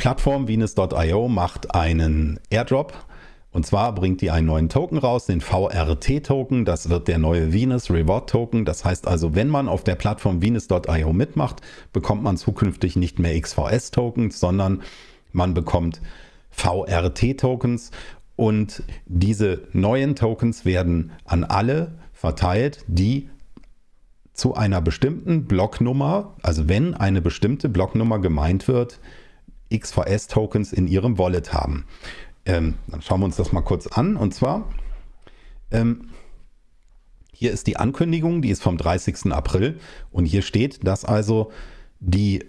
Plattform Venus.io macht einen Airdrop und zwar bringt die einen neuen Token raus, den VRT-Token. Das wird der neue Venus Reward Token. Das heißt also, wenn man auf der Plattform Venus.io mitmacht, bekommt man zukünftig nicht mehr XVS-Tokens, sondern man bekommt VRT-Tokens. Und diese neuen Tokens werden an alle verteilt, die zu einer bestimmten Blocknummer, also wenn eine bestimmte Blocknummer gemeint wird, XVS-Tokens in ihrem Wallet haben. Ähm, dann schauen wir uns das mal kurz an. Und zwar, ähm, hier ist die Ankündigung, die ist vom 30. April. Und hier steht, dass also die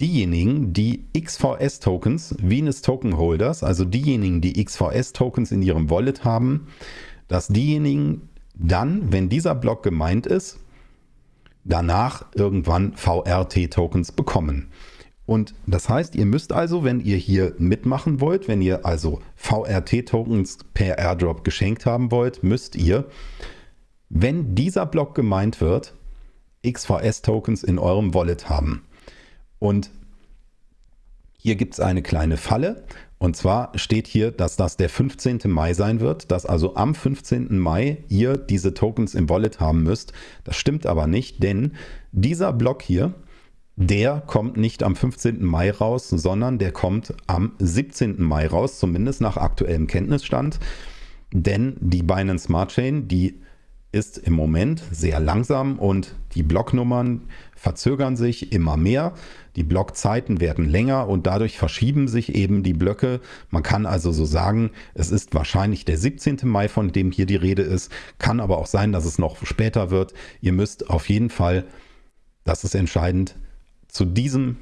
diejenigen, die XVS-Tokens, Venus Token Holders, also diejenigen, die XVS-Tokens in ihrem Wallet haben, dass diejenigen dann, wenn dieser Block gemeint ist, danach irgendwann VRT-Tokens bekommen. Und das heißt, ihr müsst also, wenn ihr hier mitmachen wollt, wenn ihr also VRT-Tokens per Airdrop geschenkt haben wollt, müsst ihr, wenn dieser Block gemeint wird, XVS-Tokens in eurem Wallet haben. Und hier gibt es eine kleine Falle. Und zwar steht hier, dass das der 15. Mai sein wird, dass also am 15. Mai ihr diese Tokens im Wallet haben müsst. Das stimmt aber nicht, denn dieser Block hier, der kommt nicht am 15. Mai raus, sondern der kommt am 17. Mai raus, zumindest nach aktuellem Kenntnisstand. Denn die Binance Smart Chain, die ist im Moment sehr langsam und die Blocknummern verzögern sich immer mehr. Die Blockzeiten werden länger und dadurch verschieben sich eben die Blöcke. Man kann also so sagen, es ist wahrscheinlich der 17. Mai, von dem hier die Rede ist. Kann aber auch sein, dass es noch später wird. Ihr müsst auf jeden Fall, das ist entscheidend, zu diesem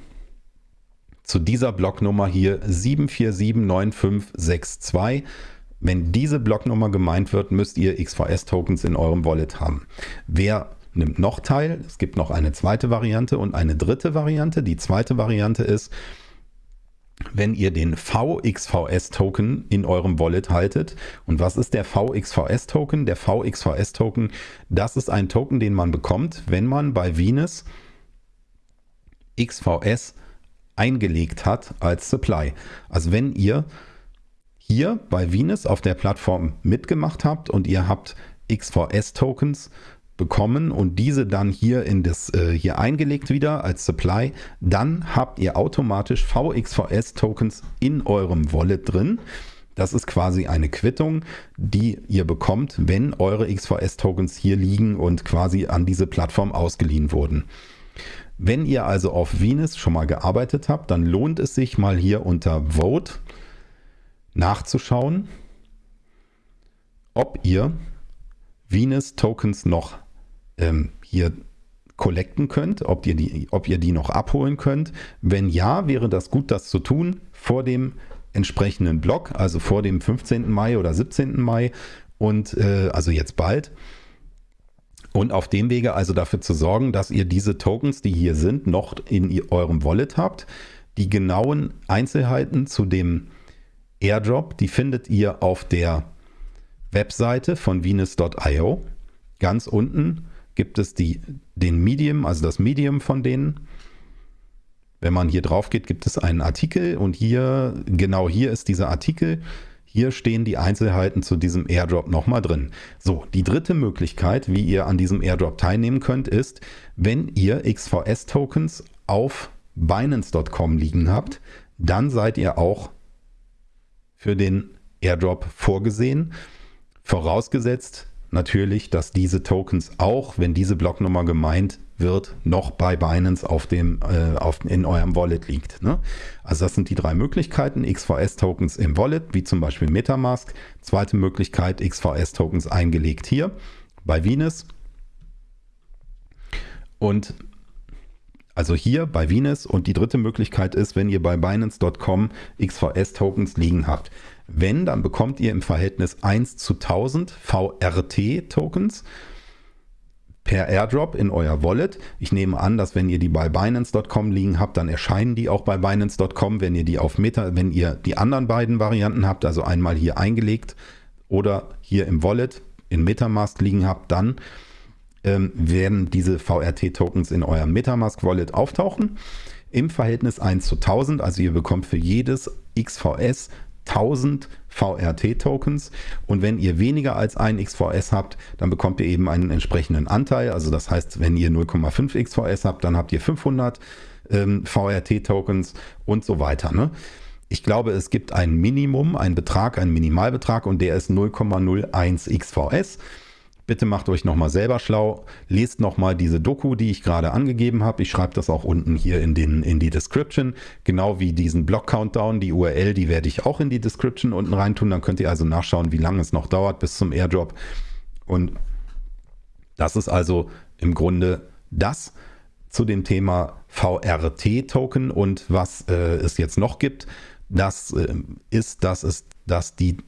zu dieser Blocknummer hier 7479562. Wenn diese Blocknummer gemeint wird, müsst ihr XVS-Tokens in eurem Wallet haben. Wer nimmt noch teil? Es gibt noch eine zweite Variante und eine dritte Variante. Die zweite Variante ist, wenn ihr den VXVS-Token in eurem Wallet haltet. Und was ist der VXVS-Token? Der VXVS-Token, das ist ein Token, den man bekommt, wenn man bei Venus XVS eingelegt hat als Supply. Also wenn ihr hier bei Venus auf der Plattform mitgemacht habt und ihr habt XVS-Tokens bekommen und diese dann hier in das äh, hier eingelegt wieder als Supply, dann habt ihr automatisch VXVS-Tokens in eurem Wallet drin. Das ist quasi eine Quittung, die ihr bekommt, wenn eure XVS-Tokens hier liegen und quasi an diese Plattform ausgeliehen wurden. Wenn ihr also auf Venus schon mal gearbeitet habt, dann lohnt es sich mal hier unter Vote nachzuschauen, ob ihr Venus Tokens noch ähm, hier collecten könnt, ob ihr, die, ob ihr die noch abholen könnt. Wenn ja, wäre das gut, das zu tun vor dem entsprechenden Block, also vor dem 15. Mai oder 17. Mai und äh, also jetzt bald. Und auf dem Wege also dafür zu sorgen, dass ihr diese Tokens, die hier sind, noch in eurem Wallet habt. Die genauen Einzelheiten zu dem Airdrop, die findet ihr auf der Webseite von Venus.io. Ganz unten gibt es die, den Medium, also das Medium von denen. Wenn man hier drauf geht, gibt es einen Artikel und hier, genau hier ist dieser Artikel. Hier stehen die Einzelheiten zu diesem Airdrop nochmal drin. So, die dritte Möglichkeit, wie ihr an diesem Airdrop teilnehmen könnt, ist, wenn ihr XVS-Tokens auf Binance.com liegen habt, dann seid ihr auch für den Airdrop vorgesehen. Vorausgesetzt natürlich, dass diese Tokens auch, wenn diese Blocknummer gemeint wird, noch bei Binance auf dem, äh, auf, in eurem Wallet liegt. Ne? Also das sind die drei Möglichkeiten. XVS-Tokens im Wallet, wie zum Beispiel Metamask. Zweite Möglichkeit, XVS-Tokens eingelegt hier bei Venus. Und also hier bei Venus. Und die dritte Möglichkeit ist, wenn ihr bei Binance.com XVS-Tokens liegen habt. Wenn, dann bekommt ihr im Verhältnis 1 zu 1000 VRT-Tokens per Airdrop in euer Wallet. Ich nehme an, dass wenn ihr die bei Binance.com liegen habt, dann erscheinen die auch bei Binance.com. Wenn ihr die auf Meta, wenn ihr die anderen beiden Varianten habt, also einmal hier eingelegt oder hier im Wallet in Metamask liegen habt, dann ähm, werden diese VRT-Tokens in eurem Metamask-Wallet auftauchen. im Verhältnis 1 zu 1000. Also ihr bekommt für jedes XVS 1000 VRT-Tokens und wenn ihr weniger als ein XVS habt, dann bekommt ihr eben einen entsprechenden Anteil. Also das heißt, wenn ihr 0,5 XVS habt, dann habt ihr 500 ähm, VRT-Tokens und so weiter. Ne? Ich glaube, es gibt ein Minimum, einen Betrag, einen Minimalbetrag und der ist 0,01 XVS. Bitte macht euch nochmal selber schlau, lest nochmal diese Doku, die ich gerade angegeben habe. Ich schreibe das auch unten hier in, den, in die Description, genau wie diesen Block-Countdown. Die URL, die werde ich auch in die Description unten reintun. Dann könnt ihr also nachschauen, wie lange es noch dauert bis zum Airdrop. Und das ist also im Grunde das zu dem Thema VRT-Token und was äh, es jetzt noch gibt. Das äh, ist, dass es, dass die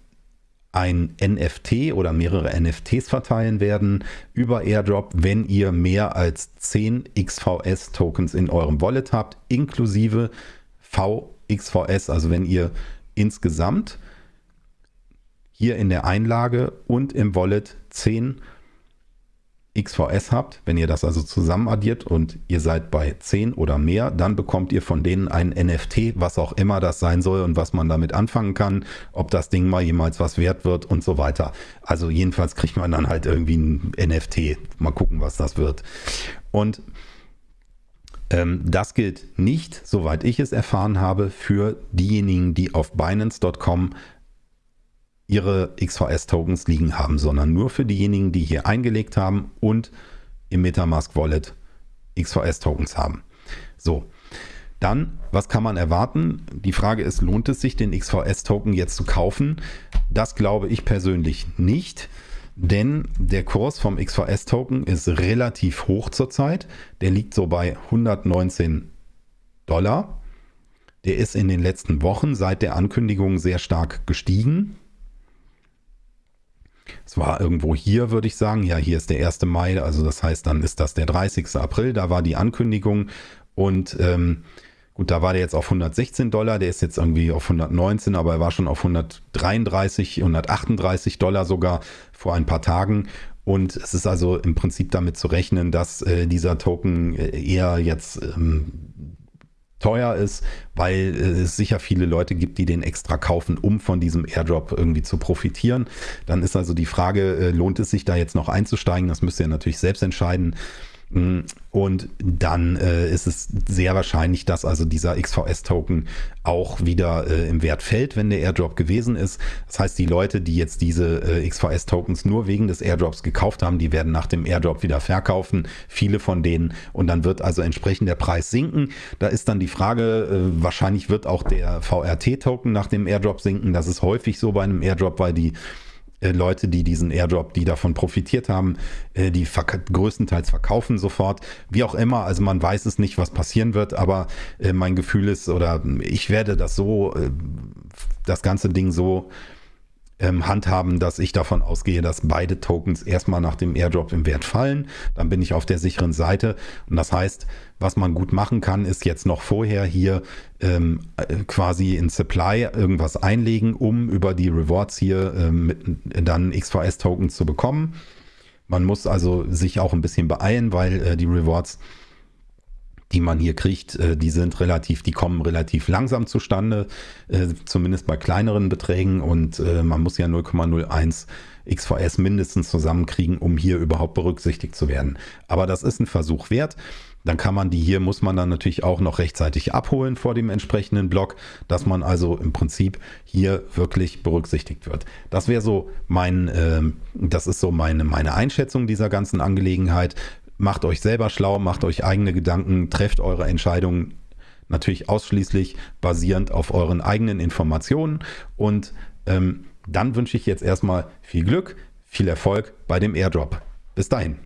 ein NFT oder mehrere NFTs verteilen werden über Airdrop, wenn ihr mehr als 10 XVS-Tokens in eurem Wallet habt, inklusive VXVS, also wenn ihr insgesamt hier in der Einlage und im Wallet 10 XVS habt, wenn ihr das also zusammen addiert und ihr seid bei 10 oder mehr, dann bekommt ihr von denen ein NFT, was auch immer das sein soll und was man damit anfangen kann, ob das Ding mal jemals was wert wird und so weiter. Also jedenfalls kriegt man dann halt irgendwie ein NFT. Mal gucken, was das wird. Und ähm, das gilt nicht, soweit ich es erfahren habe, für diejenigen, die auf Binance.com ihre XVS-Tokens liegen haben, sondern nur für diejenigen, die hier eingelegt haben und im Metamask Wallet XVS-Tokens haben. So, dann, was kann man erwarten? Die Frage ist, lohnt es sich, den XVS-Token jetzt zu kaufen? Das glaube ich persönlich nicht, denn der Kurs vom XVS-Token ist relativ hoch zurzeit. Der liegt so bei 119 Dollar. Der ist in den letzten Wochen seit der Ankündigung sehr stark gestiegen. Es war irgendwo hier, würde ich sagen. Ja, hier ist der 1. Mai, also das heißt, dann ist das der 30. April. Da war die Ankündigung und ähm, gut, da war der jetzt auf 116 Dollar. Der ist jetzt irgendwie auf 119, aber er war schon auf 133, 138 Dollar sogar vor ein paar Tagen. Und es ist also im Prinzip damit zu rechnen, dass äh, dieser Token äh, eher jetzt ähm, teuer ist, weil äh, es sicher viele Leute gibt, die den extra kaufen, um von diesem Airdrop irgendwie zu profitieren. Dann ist also die Frage, äh, lohnt es sich da jetzt noch einzusteigen? Das müsst ihr natürlich selbst entscheiden. Mm, und dann äh, ist es sehr wahrscheinlich, dass also dieser XVS-Token auch wieder äh, im Wert fällt, wenn der Airdrop gewesen ist. Das heißt, die Leute, die jetzt diese äh, XVS-Tokens nur wegen des Airdrops gekauft haben, die werden nach dem Airdrop wieder verkaufen. Viele von denen. Und dann wird also entsprechend der Preis sinken. Da ist dann die Frage, äh, wahrscheinlich wird auch der VRT-Token nach dem Airdrop sinken. Das ist häufig so bei einem Airdrop, weil die äh, Leute, die diesen Airdrop, die davon profitiert haben, äh, die verk größtenteils verkaufen sofort. Wie auch immer, also man weiß es nicht, was passieren wird, aber äh, mein Gefühl ist, oder ich werde das so, das ganze Ding so ähm, handhaben, dass ich davon ausgehe, dass beide Tokens erstmal nach dem Airdrop im Wert fallen. Dann bin ich auf der sicheren Seite. Und das heißt, was man gut machen kann, ist jetzt noch vorher hier ähm, äh, quasi in Supply irgendwas einlegen, um über die Rewards hier ähm, mit, dann XVS-Tokens zu bekommen. Man muss also sich auch ein bisschen beeilen, weil äh, die Rewards die man hier kriegt, äh, die sind relativ, die kommen relativ langsam zustande, äh, zumindest bei kleineren Beträgen und äh, man muss ja 0,01 XVS mindestens zusammenkriegen, um hier überhaupt berücksichtigt zu werden. Aber das ist ein Versuch wert. Dann kann man die hier, muss man dann natürlich auch noch rechtzeitig abholen vor dem entsprechenden Block, dass man also im Prinzip hier wirklich berücksichtigt wird. Das wäre so mein, äh, das ist so meine, meine Einschätzung dieser ganzen Angelegenheit macht euch selber schlau, macht euch eigene Gedanken, trefft eure Entscheidungen natürlich ausschließlich basierend auf euren eigenen Informationen. Und ähm, dann wünsche ich jetzt erstmal viel Glück, viel Erfolg bei dem Airdrop. Bis dahin.